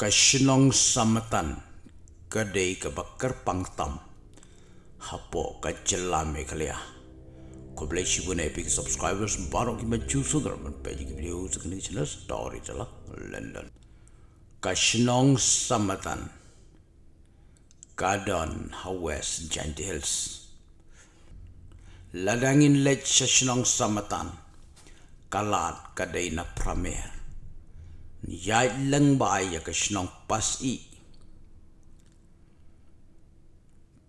Kasinong samatan kadai ka bakar pangtam. Hapo ka jelam e kalia ko boleh shibun epic subscribers baru ki maju sugar man page ki video sekali channel story chala london. Kasinong samatan. Kadon hawes janti hills. Ladangin lech Kasinong samatan. Kalat kadai na pramer ya leng ba ya ke snong pas i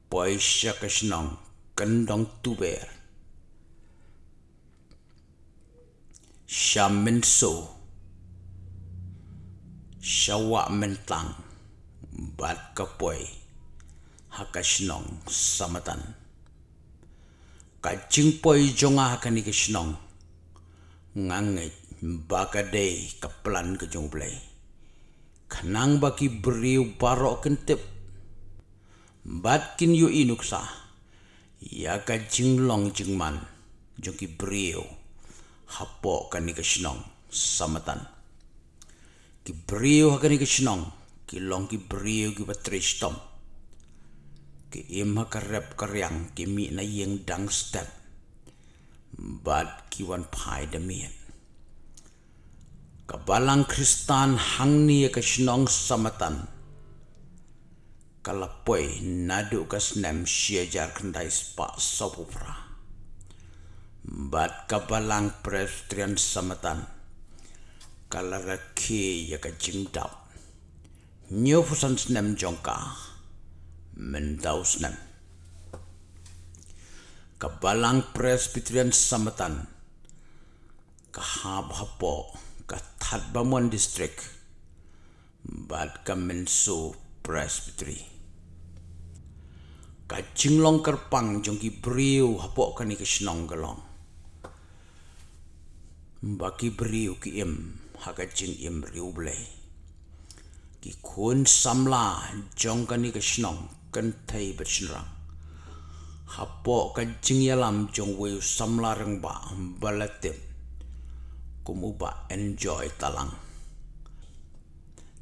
poi sha ke snong kendong tu ber shamin so shawa mentang. Bat ka poi ha ka snong samatan. Ka jing poi jonga ka ni ke snong ngangai baka day kaplan ke jong play kanang baki beriu barok kentip. Bat kin yu inuksa ya ka jinglong jingman jong ki beriu. Hapo kan ni kesnong samatan. Ki beriu kan ni kesnong ki long ki beriu ki patristom ki im ha karep karyang ki mi na yeng dang step. Bat ki wan pai Kabalang Kristan hang ni ke sinong samatan. Kalapoi nadu ke senem siajar kendai spa sopupra. Bat kabalang presbyterian samatan. Kalaraki ya ke jingdap. Nyufusan senem jongka. Mendau senem. Kabalang presbyterian samatan. Kahab hapo ka That Bamwan district bad ka Menso Presbytery. Ka Jinglong Kerpang jong ki briu hapok ka ni ka Sinong Galong baki briu ki im haka jing im riu blay ki kun samla jong ka ni ka Sinong kan thai bat sinrang hapok ka jing yalam jong weu samla rang ba balatip kumuba enjoy talang.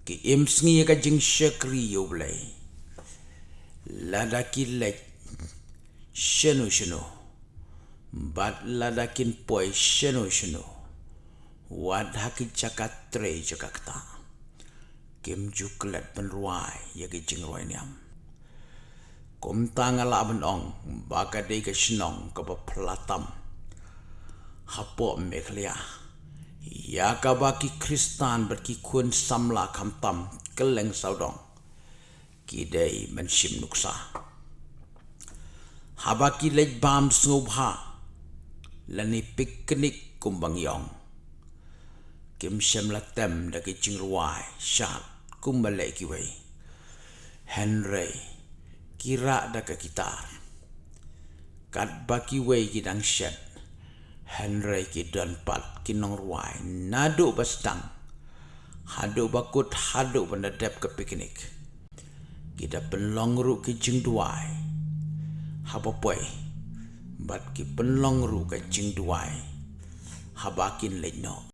Ki im sngi ka jing shakri yo blai. Lada ki le shenu shenu. Bat lada kin poi shenu shenu. Wad haki chakat tre chakakta kim juklet penruai ya ki jing roi niam. Kum tanga la ben ong baka ka shnong ka pa platam. Hapo meklia Ya kabaki Kristan berki kun samla kamtam keleng saudong. Kidai mensim nuksa. Habaki lej bam sngubha. Lani piknik kumbang yong. Kim sem latem daki cingruai syat kumbale kiwai. Henry kira daka kitar. Kat baki wei kidang syat Henry ki dan pat ki nong ruai. Nadu bastang hadu bakut hadu pendadap ke piknik. Kita penlong ru ki jing duai. Haba poi? Bat ki penlong ru ke jing duai. Habakin lenyo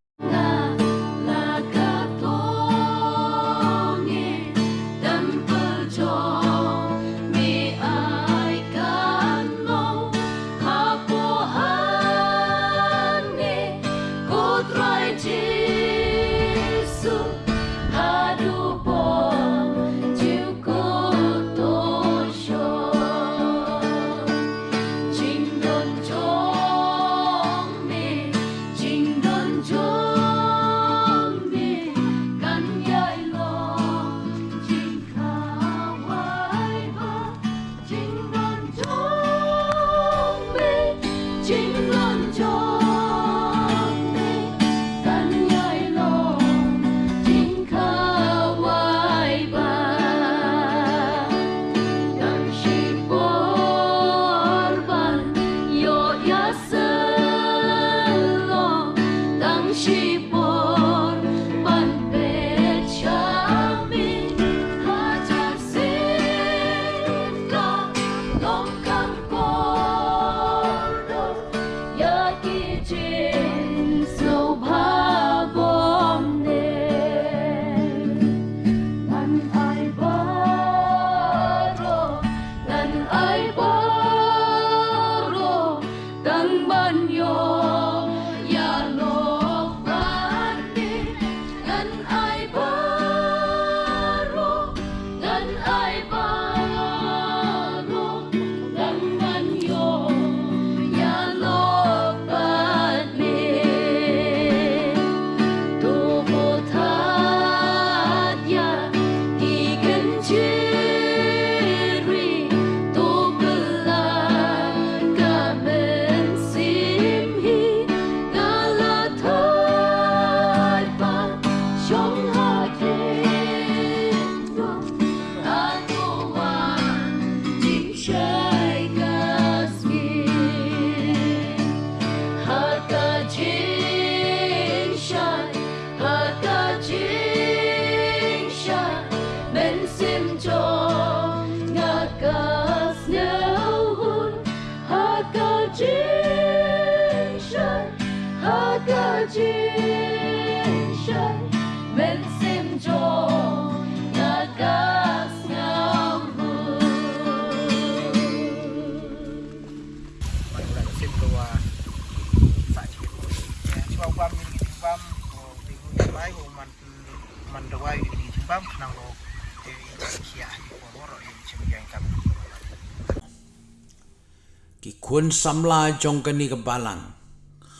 ki kun samla jong kani ke balang.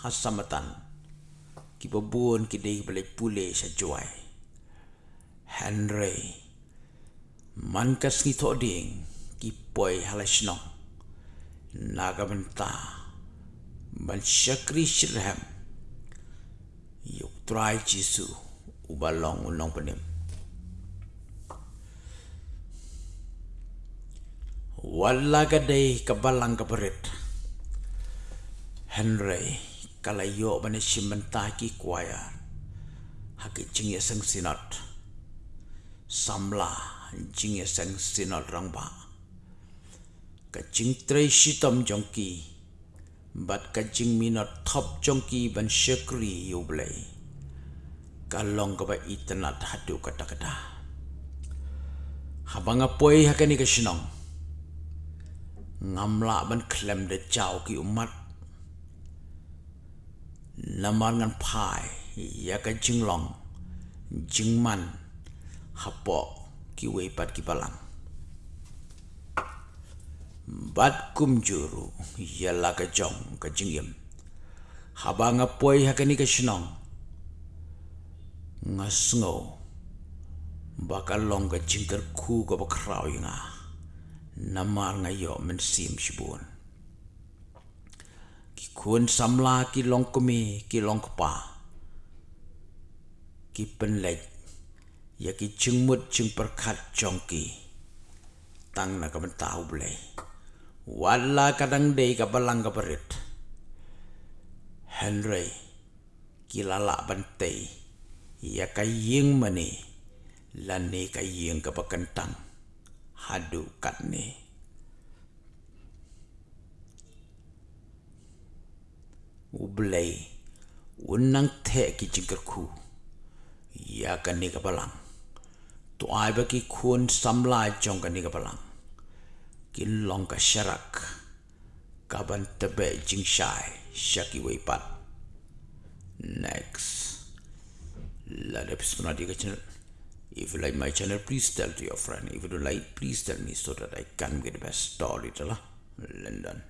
Hasamatan ki babun ki dei bale pule sa juai. Henry. Man kas ni to ding ki poi halasno naga benta ban shakri shirham yuk try jisu ubalong ulong penim wala kabalang kabarit. Henry kalayo bani simantaki kuaya. Haki jingya sang sinot samla jingya sang sinot rangba. Ka jing tray shitom jongki. Bat ka jing minot top jongki ban shakri yublay kalong ka ba itanat hadu kata kata. Habang apoy hakani ka sinong ngamla ban klem de chao ki umat. Lamar ngan pai ya ka jinglong jingman hapo ki wei ki palang. Bat kum juru ya la ka jong ka jingyem habang apoi hakani ka shnong ngasngo bakal long ka jingkar ku ka bakrao nga namar ngayo men sim shibun. Ki kun samla ki long kumi ki long kpa. Ki penlek ya ki jingmut jing perkat jongki tang na ka tahu bule wala kadang dei ka balang henry ki lala bantei ya ka ying mani. Lani ka ying ka hadu kat ni. Ublay, unang te ki jingkar. Ya kan ni kapalang. Tu ai ba ki samla jong kan ni kapalang. Kin long ka syarak. Kaban tebe jing syai. Syaki weipat. Next. Lada episode nanti ke channel. If you like my channel, please tell to your friend. If you don't like, please tell me so that I can get the best story. London.